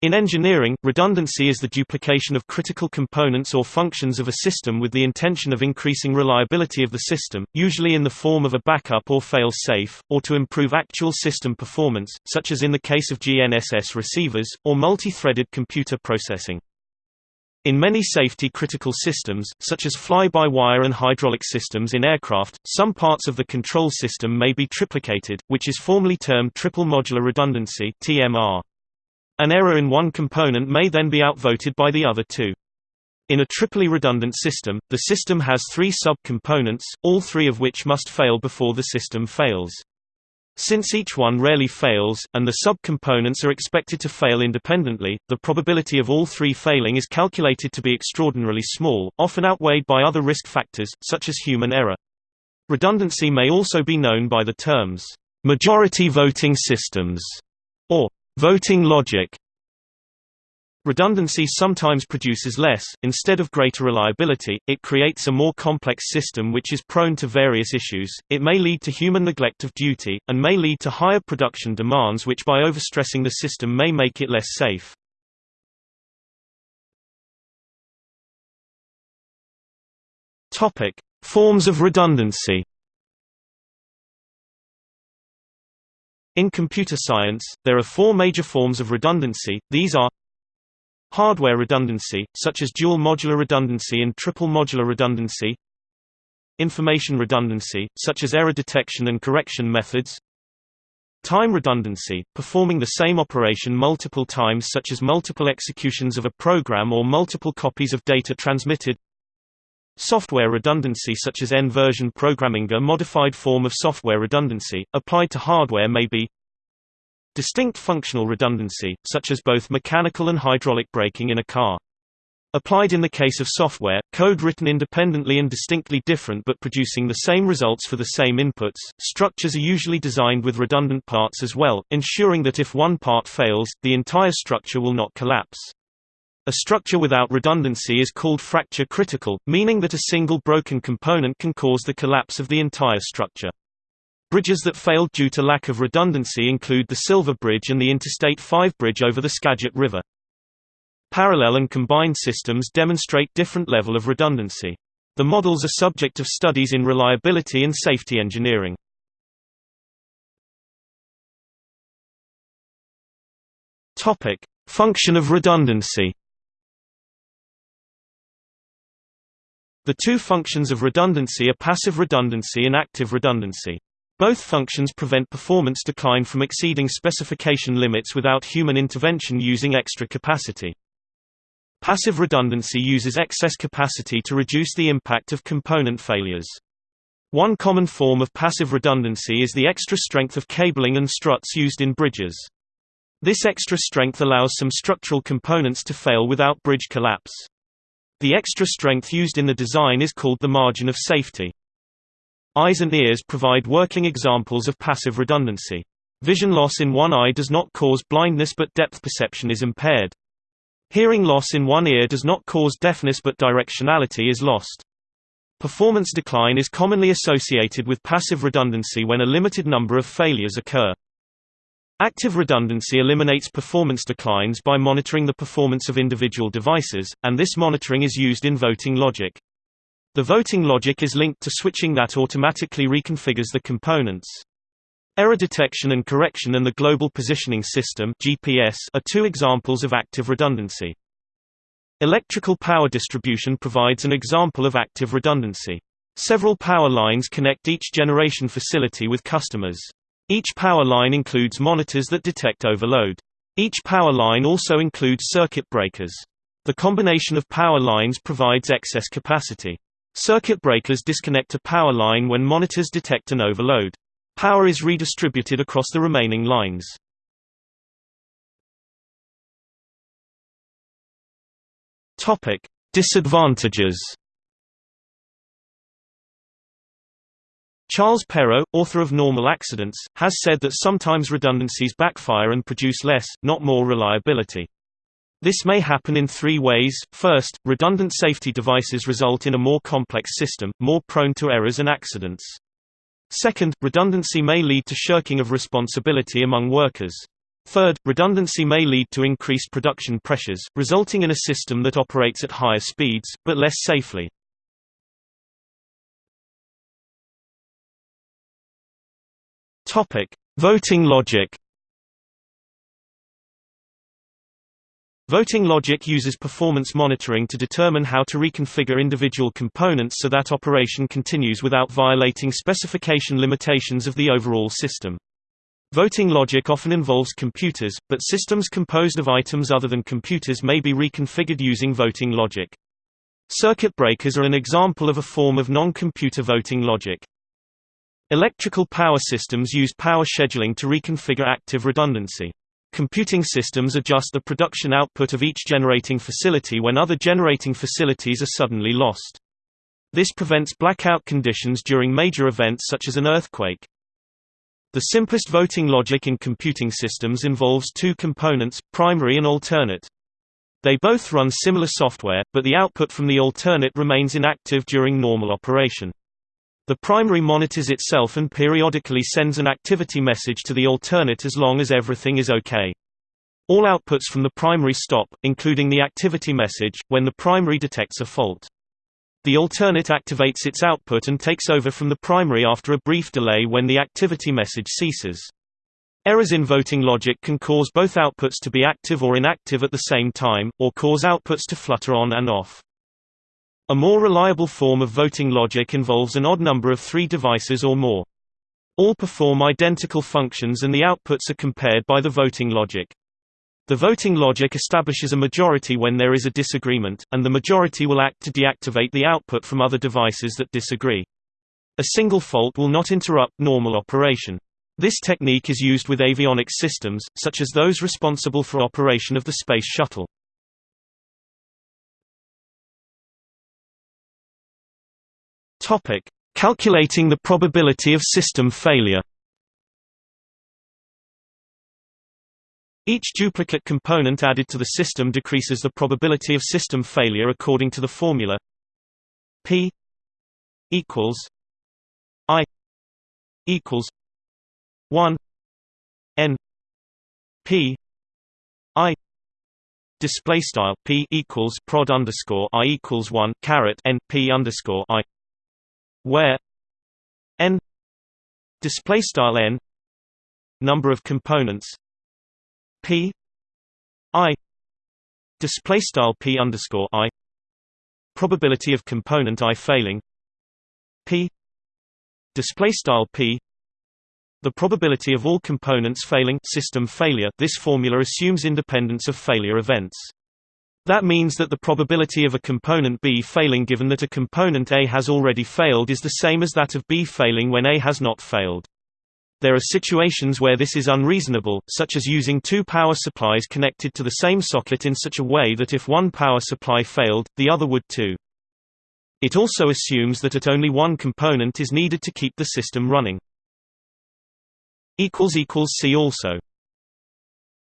In engineering, redundancy is the duplication of critical components or functions of a system with the intention of increasing reliability of the system, usually in the form of a backup or fail-safe, or to improve actual system performance, such as in the case of GNSS receivers, or multi-threaded computer processing. In many safety-critical systems, such as fly-by-wire and hydraulic systems in aircraft, some parts of the control system may be triplicated, which is formally termed triple modular redundancy (TMR). An error in one component may then be outvoted by the other two. In a triply redundant system, the system has three sub-components, all three of which must fail before the system fails. Since each one rarely fails, and the sub-components are expected to fail independently, the probability of all three failing is calculated to be extraordinarily small, often outweighed by other risk factors, such as human error. Redundancy may also be known by the terms, "...majority voting systems", Voting logic. Redundancy sometimes produces less, instead of greater reliability, it creates a more complex system which is prone to various issues, it may lead to human neglect of duty, and may lead to higher production demands which by overstressing the system may make it less safe. Forms of redundancy In computer science, there are four major forms of redundancy, these are Hardware redundancy, such as dual modular redundancy and triple modular redundancy. Information redundancy, such as error detection and correction methods. Time redundancy, performing the same operation multiple times such as multiple executions of a program or multiple copies of data transmitted Software redundancy such as N-version programming A modified form of software redundancy, applied to hardware may be Distinct functional redundancy, such as both mechanical and hydraulic braking in a car. Applied in the case of software, code written independently and distinctly different but producing the same results for the same inputs, structures are usually designed with redundant parts as well, ensuring that if one part fails, the entire structure will not collapse. A structure without redundancy is called fracture critical, meaning that a single broken component can cause the collapse of the entire structure. Bridges that failed due to lack of redundancy include the Silver Bridge and the Interstate 5 bridge over the Skagit River. Parallel and combined systems demonstrate different level of redundancy. The models are subject of studies in reliability and safety engineering. Function of redundancy. The two functions of redundancy are passive redundancy and active redundancy. Both functions prevent performance decline from exceeding specification limits without human intervention using extra capacity. Passive redundancy uses excess capacity to reduce the impact of component failures. One common form of passive redundancy is the extra strength of cabling and struts used in bridges. This extra strength allows some structural components to fail without bridge collapse. The extra strength used in the design is called the margin of safety. Eyes and ears provide working examples of passive redundancy. Vision loss in one eye does not cause blindness but depth perception is impaired. Hearing loss in one ear does not cause deafness but directionality is lost. Performance decline is commonly associated with passive redundancy when a limited number of failures occur. Active redundancy eliminates performance declines by monitoring the performance of individual devices, and this monitoring is used in voting logic. The voting logic is linked to switching that automatically reconfigures the components. Error detection and correction and the Global Positioning System (GPS) are two examples of active redundancy. Electrical power distribution provides an example of active redundancy. Several power lines connect each generation facility with customers. Each power line includes monitors that detect overload. Each power line also includes circuit breakers. The combination of power lines provides excess capacity. Circuit breakers disconnect a power line when monitors detect an overload. Power is redistributed across the remaining lines. Disadvantages Charles Perrow, author of Normal Accidents, has said that sometimes redundancies backfire and produce less, not more reliability. This may happen in three ways. First, redundant safety devices result in a more complex system, more prone to errors and accidents. Second, redundancy may lead to shirking of responsibility among workers. Third, redundancy may lead to increased production pressures, resulting in a system that operates at higher speeds, but less safely. Voting logic Voting logic uses performance monitoring to determine how to reconfigure individual components so that operation continues without violating specification limitations of the overall system. Voting logic often involves computers, but systems composed of items other than computers may be reconfigured using voting logic. Circuit breakers are an example of a form of non-computer voting logic. Electrical power systems use power scheduling to reconfigure active redundancy. Computing systems adjust the production output of each generating facility when other generating facilities are suddenly lost. This prevents blackout conditions during major events such as an earthquake. The simplest voting logic in computing systems involves two components, primary and alternate. They both run similar software, but the output from the alternate remains inactive during normal operation. The primary monitors itself and periodically sends an activity message to the alternate as long as everything is OK. All outputs from the primary stop, including the activity message, when the primary detects a fault. The alternate activates its output and takes over from the primary after a brief delay when the activity message ceases. Errors in voting logic can cause both outputs to be active or inactive at the same time, or cause outputs to flutter on and off. A more reliable form of voting logic involves an odd number of three devices or more. All perform identical functions and the outputs are compared by the voting logic. The voting logic establishes a majority when there is a disagreement, and the majority will act to deactivate the output from other devices that disagree. A single fault will not interrupt normal operation. This technique is used with avionics systems, such as those responsible for operation of the Space Shuttle. Topic: Calculating the probability of system failure. Each duplicate component added to the system decreases the probability of system failure according to the formula P equals I equals 1 N P I display style P equals prod underscore I equals 1 caret N P underscore I where n display style n number of components p i display style p underscore i probability of component i failing p display style p the probability of all components failing system failure this formula assumes independence of failure events that means that the probability of a component B failing given that a component A has already failed is the same as that of B failing when A has not failed. There are situations where this is unreasonable, such as using two power supplies connected to the same socket in such a way that if one power supply failed, the other would too. It also assumes that at only one component is needed to keep the system running. See also